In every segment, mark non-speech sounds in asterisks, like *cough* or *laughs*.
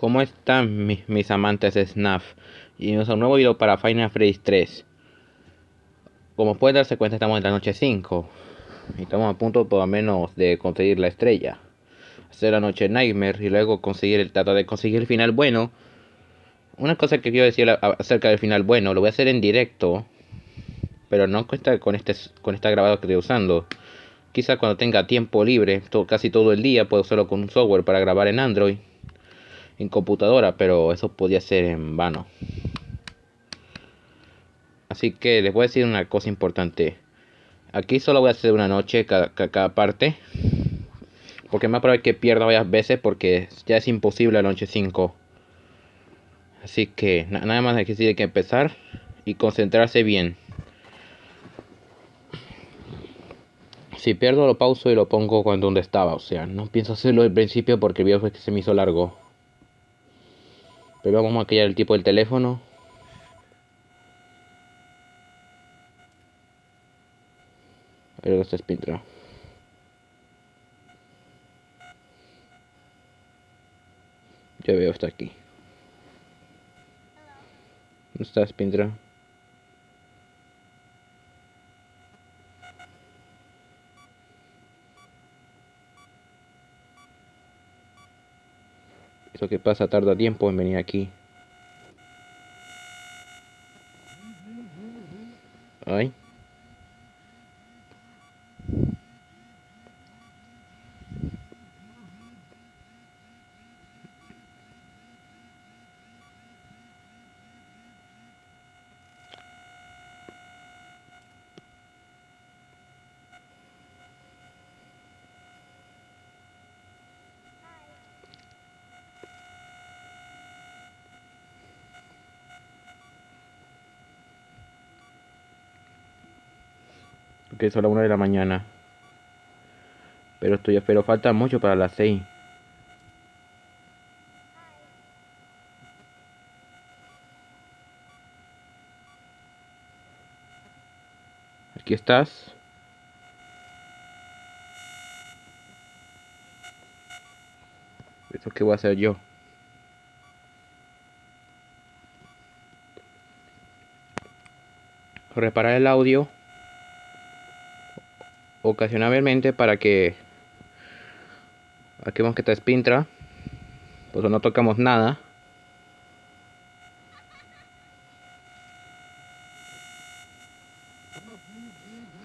¿Cómo están mis, amantes de SNAF? Y a un nuevo video para Final Fantasy 3. Como pueden darse cuenta estamos en la noche 5. Y estamos a punto por lo menos de conseguir la estrella. Hacer la noche Nightmare y luego conseguir el tratar de conseguir el final bueno. Una cosa que quiero decir acerca del final bueno, lo voy a hacer en directo. Pero no con esta, con este con esta grabado que estoy usando. Quizá cuando tenga tiempo libre, casi todo el día, puedo usarlo con un software para grabar en Android en computadora, pero eso podía ser en vano. Así que les voy a decir una cosa importante. Aquí solo voy a hacer una noche cada, cada parte. Porque me va a que pierda varias veces porque ya es imposible la noche 5. Así que nada más hay que decir que empezar y concentrarse bien. Si pierdo lo pauso y lo pongo cuando donde estaba. O sea, no pienso hacerlo al principio porque el video fue que se me hizo largo. Pero vamos a el tipo del teléfono. A ver dónde está Spintra. Ya veo, está aquí. ¿Dónde está Spintra? Eso que pasa tarda tiempo en venir aquí. Ay. Que son las 1 de la mañana. Pero estoy, pero falta mucho para las 6. Aquí estás. ¿Eso qué voy a hacer yo? Reparar el audio ocasionalmente para que aquí vemos que está Spintra pues no tocamos nada.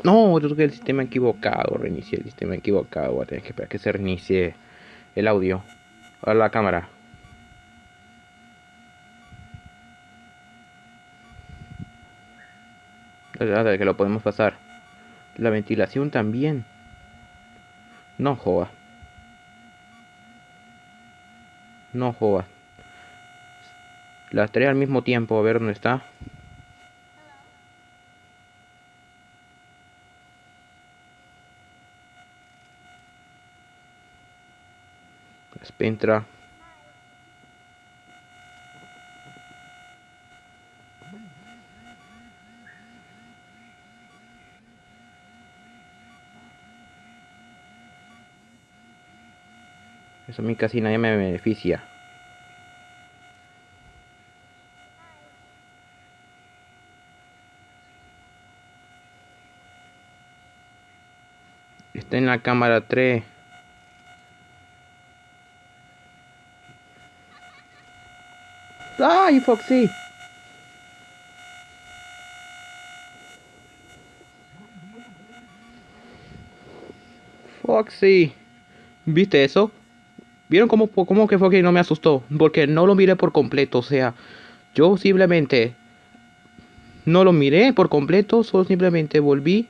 No yo toqué el sistema equivocado reinicié el sistema equivocado voy a tener que esperar que se reinicie el audio. A la cámara. Que lo podemos pasar la ventilación también. No joda. No joda. Las tres al mismo tiempo, a ver dónde está. Spintra. A mí casi nadie me beneficia. Está en la cámara 3. ¡Ay, Foxy! Foxy. ¿Viste eso? ¿Vieron cómo, cómo que fue que no me asustó? Porque no lo miré por completo. O sea, yo simplemente no lo miré por completo. Solo simplemente volví.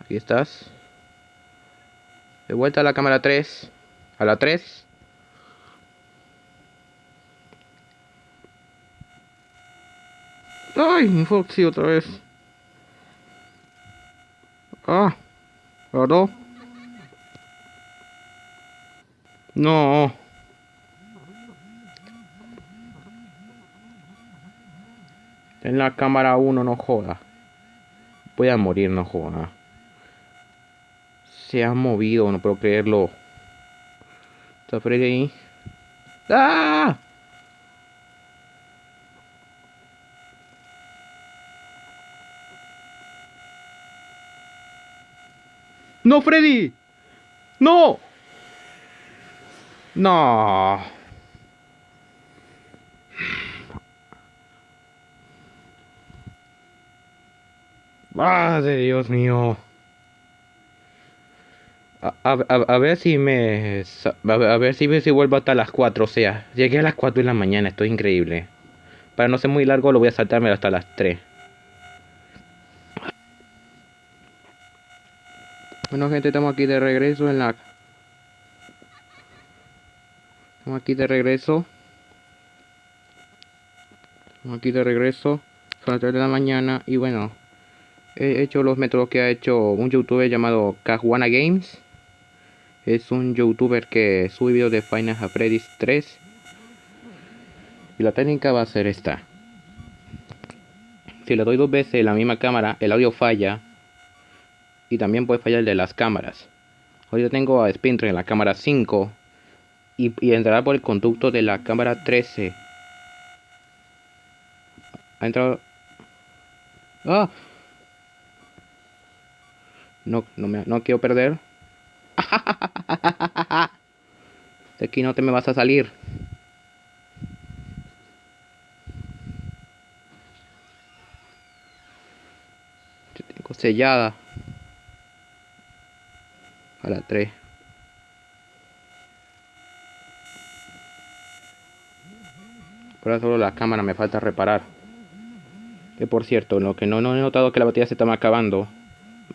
Aquí estás. De vuelta a la cámara 3. A la 3. Ay, Foxy otra vez. Ah. ¿Verdad? No. En la cámara 1 no joda. Voy a morir, no joda. se ha movido, no puedo creerlo. Está Freddy ahí. ¡Ah! ¡No, Freddy! ¡No! No. Madre Dios mío. A, ver si me... A ver, si, si vuelvo hasta las 4. O sea, llegué a las 4 de la mañana. Esto es increíble. Para no ser muy largo lo voy a saltarme hasta las 3. Bueno gente, estamos aquí de regreso en la... Estamos aquí de regreso. Estamos aquí de regreso. Son las 3 de la mañana y bueno... He hecho los métodos que ha hecho un youtuber llamado Cajuana Games es un youtuber que sube videos de Final Freddy's 3 y la técnica va a ser esta si le doy dos veces la misma cámara el audio falla y también puede fallar el de las cámaras ahorita tengo a Spinter en la cámara 5 y, y, entrará por el conducto de la cámara 13 ha entrado ¡Ah! no, no, me, no quiero perder *laughs* de aquí no te me vas a salir. Yo tengo sellada. A la 3. Por ahora solo la cámara me falta reparar. Que por cierto, lo que no, no he notado que la batería se está acabando.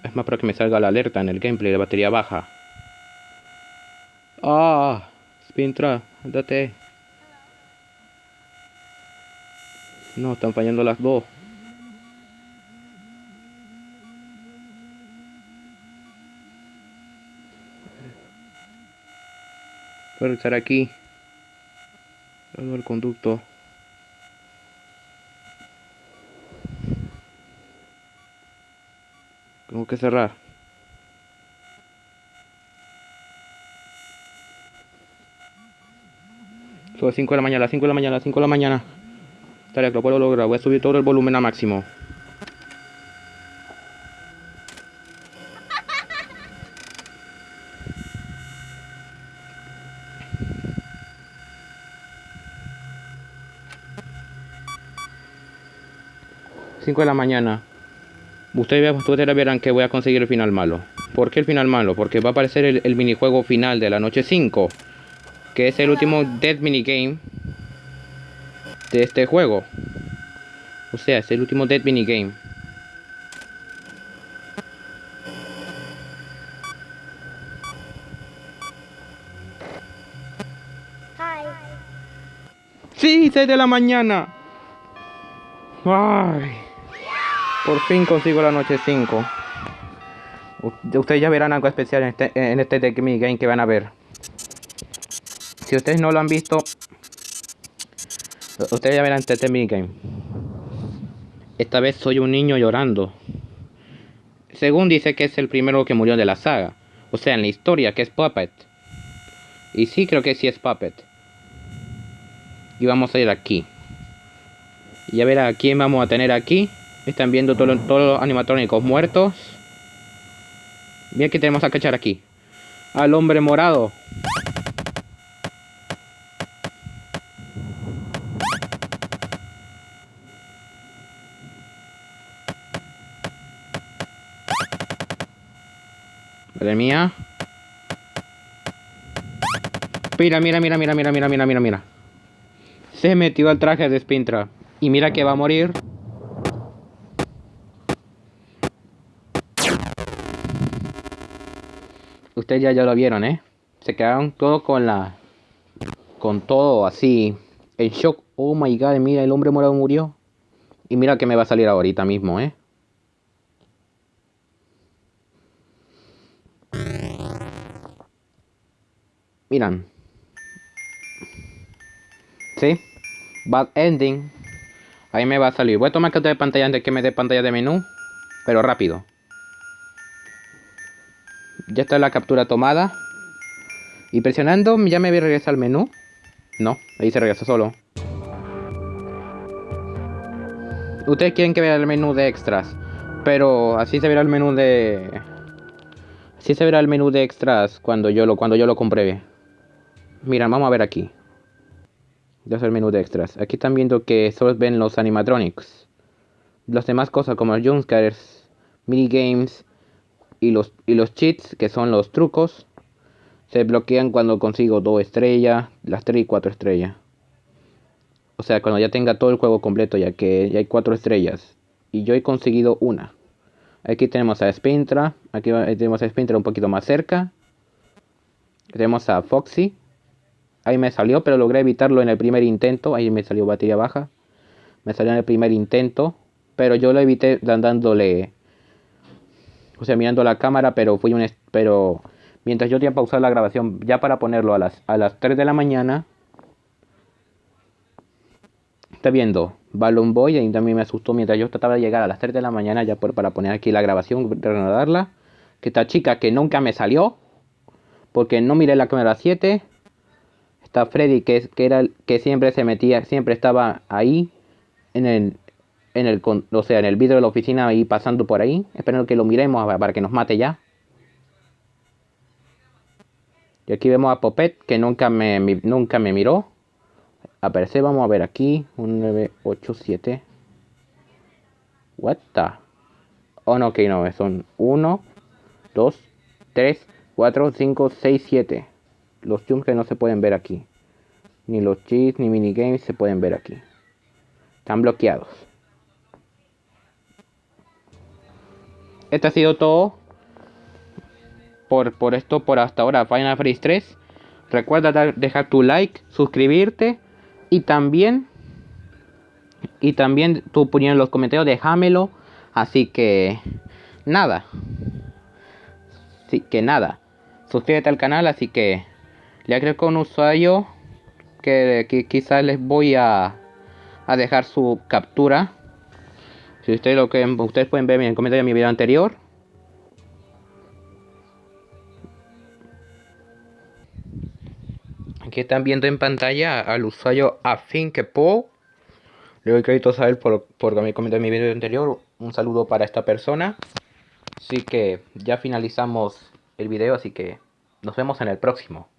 Es más para que me salga la alerta en el gameplay de batería baja. Ah, Spintra, andate. No, están fallando las dos. Puedo estar aquí. Todo el conducto. Tengo que cerrar. Son 5 de la mañana, las 5 de la mañana, las 5 de la mañana. Estaría que lo puedo lograr. Voy a subir todo el volumen a máximo. De la mañana. Ustedes, ustedes verán que voy a conseguir el final malo. ¿Por qué el final malo? Porque va a aparecer el, el minijuego final de la noche 5 que es el último Dead Minigame de este juego. O sea, es el último Dead Minigame. Sí, 6 de la mañana. Ay. Por fin consigo la noche 5. Ustedes ya verán algo especial en este, en este Minigame que van a ver. Si ustedes no lo han visto, ustedes ya verán este minigame. Esta vez soy un niño llorando. Según dice que es el primero que murió de la saga. O sea, en la historia, que es Puppet. Y sí, creo que sí es Puppet. Y vamos a ir aquí. Y a ver a quién vamos a tener aquí. Están viendo todos los animatrónicos muertos. Bien que tenemos a cachar aquí. Al hombre morado. Madre mía. Mira, mira, mira, mira, mira, mira, mira, mira, mira. Se metió al traje de Spintra. Y mira que va a morir. Ustedes ya, ya lo vieron, ¿eh? Se quedaron todos con la... Con todo así. En shock. Oh my god, mira, el hombre morado murió. Y mira que me va a salir ahorita mismo, ¿eh? Miran. ¿Sí? Bad ending. Ahí me va a salir. Voy a tomar que de pantalla antes que me dé pantalla de menú. Pero rápido. Ya está la captura tomada. Y presionando ya me voy a regresar al menú. No, ahí se regresa solo. Ustedes quieren que vea el menú de extras. Pero así se verá el menú de... Así se verá el menú de extras cuando yo lo, cuando yo lo compruebe. Mira, vamos a ver aquí. Ya es el menú de extras. Aquí están viendo que solo ven los animatronics. Las demás cosas como los jumpscares, minigames y los, y los cheats, que son los trucos, se bloquean cuando consigo 2 estrellas, las 3 y 4 estrellas. O sea, cuando ya tenga todo el juego completo, ya que ya hay 4 estrellas. Y yo he conseguido una. Aquí tenemos a Spintra. Aquí tenemos a Spintra un poquito más cerca. Tenemos a Foxy. Ahí me salió, pero logré evitarlo en el primer intento. Ahí me salió batería baja. Me salió en el primer intento. Pero yo lo evité dándole... O sea, mirando la cámara, pero fui un... Pero mientras yo tenía pausar la grabación ya para ponerlo a las, a las 3 de la mañana. Está viendo Balloon Boy, ahí también me asustó mientras yo trataba de llegar a las 3 de la mañana ya para poner aquí la grabación, reanudarla. Que esta chica que nunca me salió, porque no miré la cámara 7. Está Freddy que, que era que siempre se metía, siempre estaba ahí en el en el o sea, en el vidrio de la oficina ahí pasando por ahí, esperando que lo miremos para que nos mate ya. Y aquí vemos a Popet que nunca me, nunca me miró. Aparece, vamos a ver aquí. Un 9, 8, 7. What the? Oh, no, ok, no. Son 1, 2, 3, 4, 5, 6, 7. Los jumps que no se pueden ver aquí. Ni los cheats ni minigames se pueden ver aquí. Están bloqueados. Este ha sido todo. Por, por esto, por hasta ahora, Final Fantasy 3. Recuerda dejar tu like, suscribirte y también, y también tu opinión en los comentarios, déjamelo. Así que, nada. Así que nada. Suscríbete al canal, así que le agrego un usuario que, que quizás les voy a, a dejar su captura. Si ustedes lo que ustedes pueden ver en el comentario de mi video anterior. Aquí están viendo en pantalla al usuario Afinkepo. Le doy crédito a él por, por mi comentario en mi video anterior. Un saludo para esta persona. Así que ya finalizamos el video, así que nos vemos en el próximo.